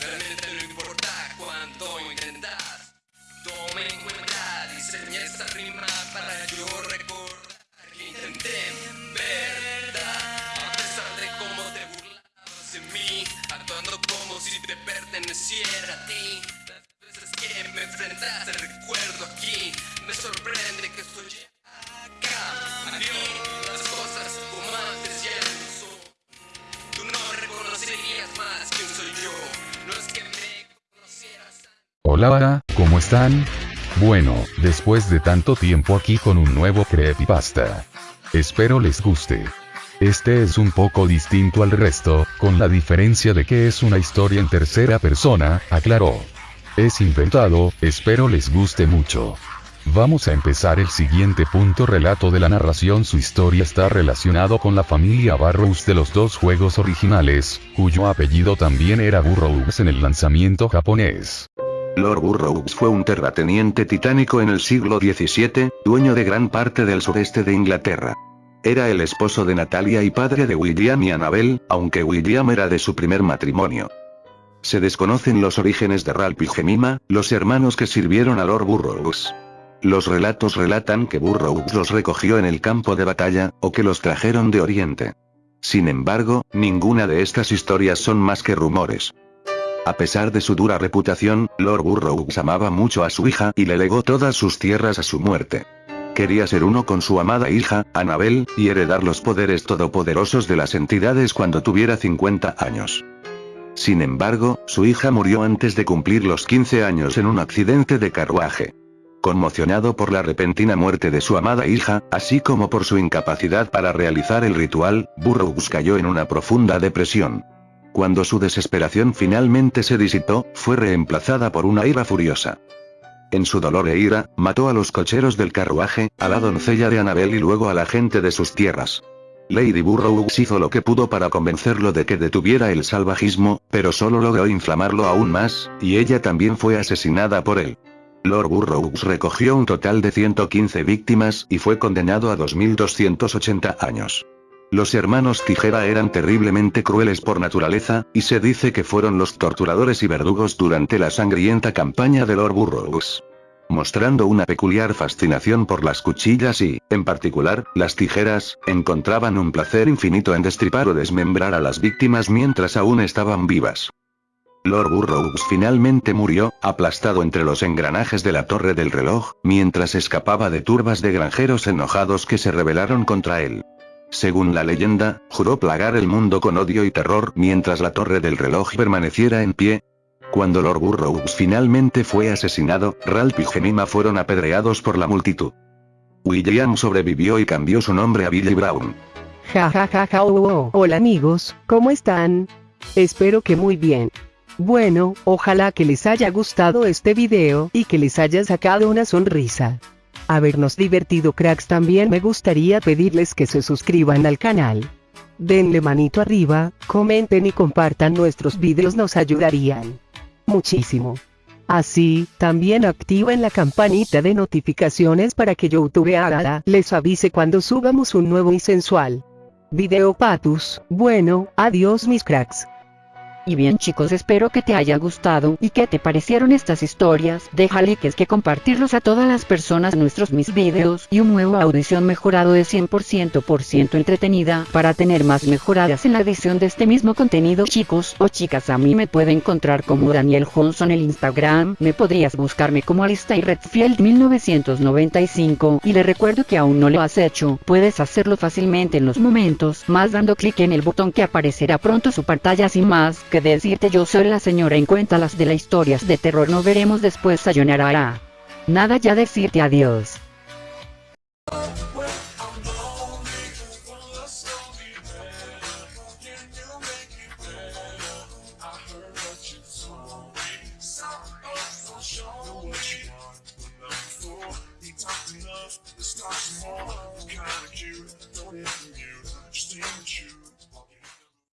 Realmente no importa cuánto intentas. Tome en cuenta diseñé esta rima para yo Hola, ¿cómo están? Bueno, después de tanto tiempo aquí con un nuevo creepypasta. Espero les guste. Este es un poco distinto al resto, con la diferencia de que es una historia en tercera persona, aclaró. Es inventado, espero les guste mucho. Vamos a empezar el siguiente punto relato de la narración su historia está relacionado con la familia Burroughs de los dos juegos originales, cuyo apellido también era Burroughs en el lanzamiento japonés. Lord Burroughs fue un terrateniente titánico en el siglo XVII, dueño de gran parte del sureste de Inglaterra. Era el esposo de Natalia y padre de William y Annabel, aunque William era de su primer matrimonio. Se desconocen los orígenes de Ralph y Jemima, los hermanos que sirvieron a Lord Burroughs. Los relatos relatan que Burroughs los recogió en el campo de batalla, o que los trajeron de Oriente. Sin embargo, ninguna de estas historias son más que rumores. A pesar de su dura reputación, Lord Burroughs amaba mucho a su hija y le legó todas sus tierras a su muerte. Quería ser uno con su amada hija, Annabel, y heredar los poderes todopoderosos de las entidades cuando tuviera 50 años. Sin embargo, su hija murió antes de cumplir los 15 años en un accidente de carruaje. Conmocionado por la repentina muerte de su amada hija, así como por su incapacidad para realizar el ritual, Burroughs cayó en una profunda depresión. Cuando su desesperación finalmente se disipó, fue reemplazada por una ira furiosa. En su dolor e ira, mató a los cocheros del carruaje, a la doncella de Annabel y luego a la gente de sus tierras. Lady Burroughs hizo lo que pudo para convencerlo de que detuviera el salvajismo, pero solo logró inflamarlo aún más, y ella también fue asesinada por él. Lord Burroughs recogió un total de 115 víctimas y fue condenado a 2.280 años. Los hermanos Tijera eran terriblemente crueles por naturaleza, y se dice que fueron los torturadores y verdugos durante la sangrienta campaña de Lord Burroughs. Mostrando una peculiar fascinación por las cuchillas y, en particular, las tijeras, encontraban un placer infinito en destripar o desmembrar a las víctimas mientras aún estaban vivas. Lord Burroughs finalmente murió, aplastado entre los engranajes de la torre del reloj, mientras escapaba de turbas de granjeros enojados que se rebelaron contra él. Según la leyenda, juró plagar el mundo con odio y terror mientras la torre del reloj permaneciera en pie. Cuando Lord Burroughs finalmente fue asesinado, Ralph y Jemima fueron apedreados por la multitud. William sobrevivió y cambió su nombre a Billy Brown. Ja ja ja ja oh, oh. Hola amigos, ¿cómo están? Espero que muy bien. Bueno, ojalá que les haya gustado este video y que les haya sacado una sonrisa. Habernos divertido cracks también me gustaría pedirles que se suscriban al canal. Denle manito arriba, comenten y compartan nuestros videos nos ayudarían. Muchísimo. Así, también activen la campanita de notificaciones para que YouTube haga les avise cuando subamos un nuevo y sensual video patus. Bueno, adiós mis cracks. Y bien chicos espero que te haya gustado y que te parecieron estas historias, deja likes que compartirlos a todas las personas. Nuestros mis videos y un nuevo audición mejorado de 100% por ciento entretenida. Para tener más mejoradas en la edición de este mismo contenido chicos o chicas a mí me puede encontrar como Daniel Johnson en el Instagram, me podrías buscarme como Alistair Redfield 1995 y le recuerdo que aún no lo has hecho, puedes hacerlo fácilmente en los momentos más dando clic en el botón que aparecerá pronto su pantalla. Sin más que decirte yo soy la señora en cuéntalas de las historias de terror no veremos después sayonara. Nada ya decirte adiós. You.